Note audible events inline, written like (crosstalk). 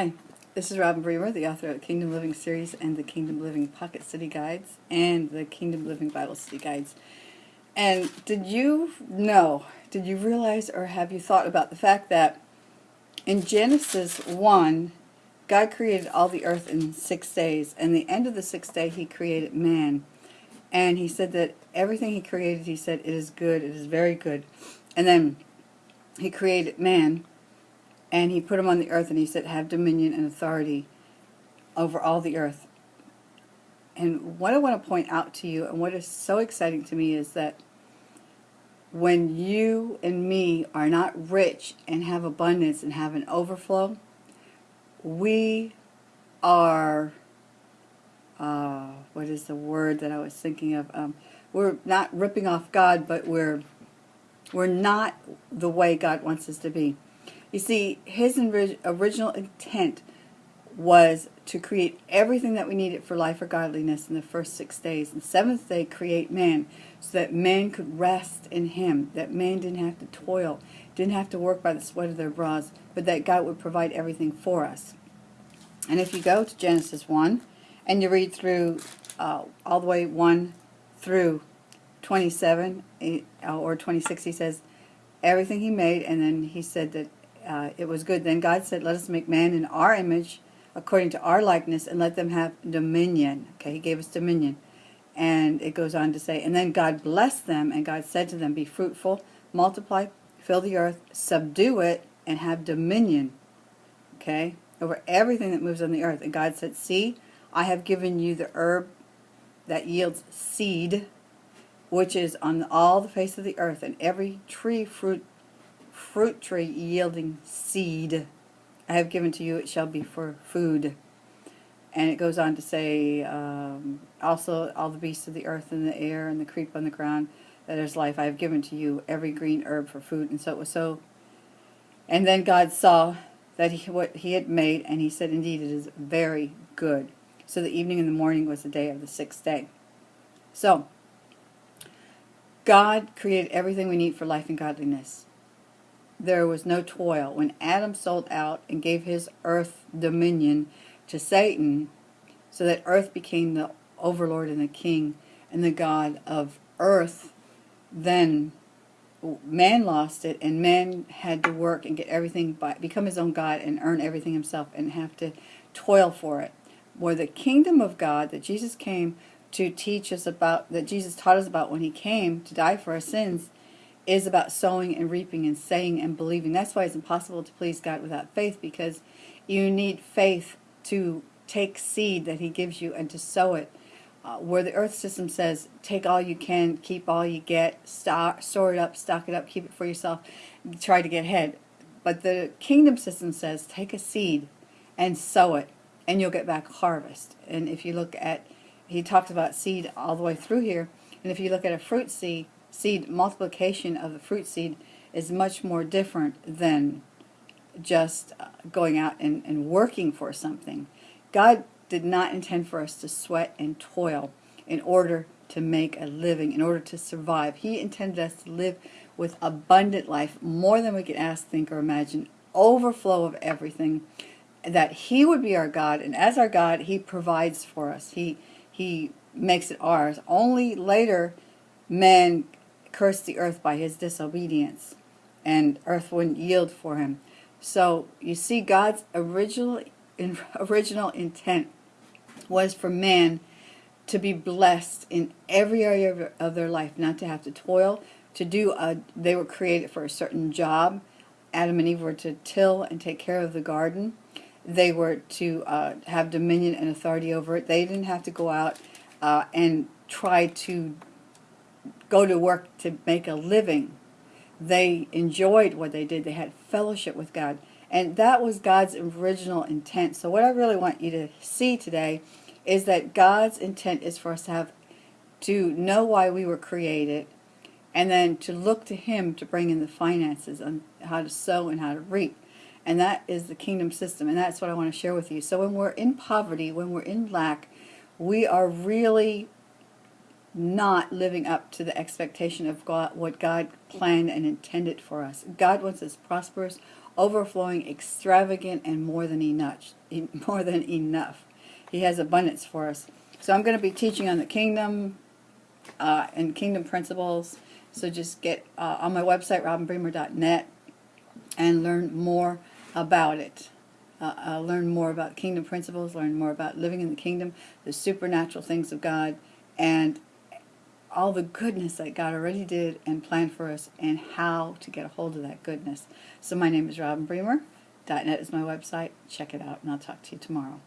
Hi, this is Robin Bremer, the author of the Kingdom Living series and the Kingdom Living Pocket City Guides and the Kingdom Living Bible City Guides. And did you know, did you realize or have you thought about the fact that in Genesis 1, God created all the earth in six days, and the end of the sixth day he created man. And he said that everything he created, he said, it is good, it is very good. And then he created man, and he put him on the earth, and he said, have dominion and authority over all the earth. And what I want to point out to you, and what is so exciting to me, is that when you and me are not rich and have abundance and have an overflow, we are, uh, what is the word that I was thinking of? Um, we're not ripping off God, but we're we're not the way God wants us to be. You see, his original intent was to create everything that we needed for life or godliness in the first six days. And the seventh day, create man, so that man could rest in him, that man didn't have to toil, didn't have to work by the sweat of their brows, but that God would provide everything for us. And if you go to Genesis 1, and you read through uh, all the way 1 through 27 eh, or 26, he says, everything he made, and then he said that uh, it was good. Then God said, let us make man in our image, according to our likeness, and let them have dominion. Okay, he gave us dominion. And it goes on to say, and then God blessed them, and God said to them, be fruitful, multiply, fill the earth, subdue it, and have dominion. Okay, over everything that moves on the earth. And God said, see, I have given you the herb that yields seed, which is on all the face of the earth, and every tree fruit fruit tree yielding seed I have given to you, it shall be for food. And it goes on to say, um, also all the beasts of the earth and the air and the creep on the ground, that is life. I have given to you every green herb for food. And so it was so. And then God saw that he, what he had made, and he said, indeed, it is very good. So the evening and the morning was the day of the sixth day. So, God created everything we need for life and godliness there was no toil. When Adam sold out and gave his earth dominion to Satan, so that earth became the overlord and the king and the god of earth, then man lost it and man had to work and get everything by become his own god and earn everything himself and have to toil for it where the kingdom of god that jesus came to teach us about that jesus taught us about when he came to die for our sins is about sowing and reaping and saying and believing. That's why it's impossible to please God without faith because you need faith to take seed that he gives you and to sow it. Uh, where the earth system says, take all you can, keep all you get, stock, store it up, stock it up, keep it for yourself, try to get ahead. But the kingdom system says, take a seed and sow it, and you'll get back harvest. And if you look at, he talks about seed all the way through here, and if you look at a fruit seed, seed multiplication of the fruit seed is much more different than just going out and, and working for something. God did not intend for us to sweat and toil in order to make a living, in order to survive. He intended us to live with abundant life, more than we could ask, think, or imagine, overflow of everything, that He would be our God, and as our God, He provides for us. He, he makes it ours. Only later, man cursed the earth by his disobedience, and earth wouldn't yield for him. So you see, God's original (laughs) original intent was for man to be blessed in every area of their life, not to have to toil, to do a, they were created for a certain job. Adam and Eve were to till and take care of the garden. They were to uh, have dominion and authority over it. They didn't have to go out uh, and try to go to work to make a living. They enjoyed what they did. They had fellowship with God. And that was God's original intent. So what I really want you to see today is that God's intent is for us to have to know why we were created and then to look to him to bring in the finances on how to sow and how to reap. And that is the kingdom system. And that's what I want to share with you. So when we're in poverty, when we're in lack, we are really not living up to the expectation of God, what God planned and intended for us. God wants us prosperous, overflowing, extravagant, and more than enough. (laughs) More than enough. He has abundance for us. So I'm going to be teaching on the kingdom uh, and kingdom principles. So just get uh, on my website, robinbremer.net, and learn more about it. Uh, uh, learn more about kingdom principles, learn more about living in the kingdom, the supernatural things of God, and all the goodness that God already did and planned for us, and how to get a hold of that goodness. So my name is Robin Bremer. .net is my website. Check it out, and I'll talk to you tomorrow.